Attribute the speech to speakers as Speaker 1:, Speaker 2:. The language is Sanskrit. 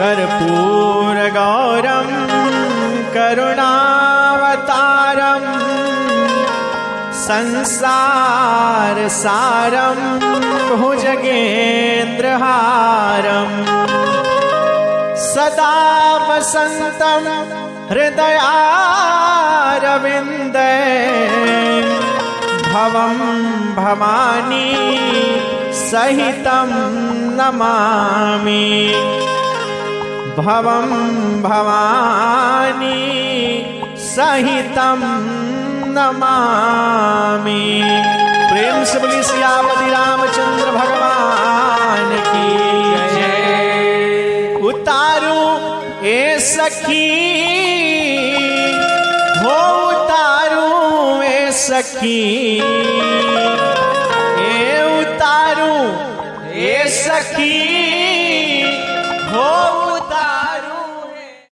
Speaker 1: कर्पूरगौरं करुणावतारं संसारसारं भुजगेन्द्रहारम् सदा वसन्तं हृदयारविन्दे भवं भवानी सहितं नमामि भवं भवानी, सहितं नमामि। प्रेम से बोली सियापति रामचंद्र भगवान की उतारू ए सखी, हो उतारू ए सखी। ए उतारू ए सखी।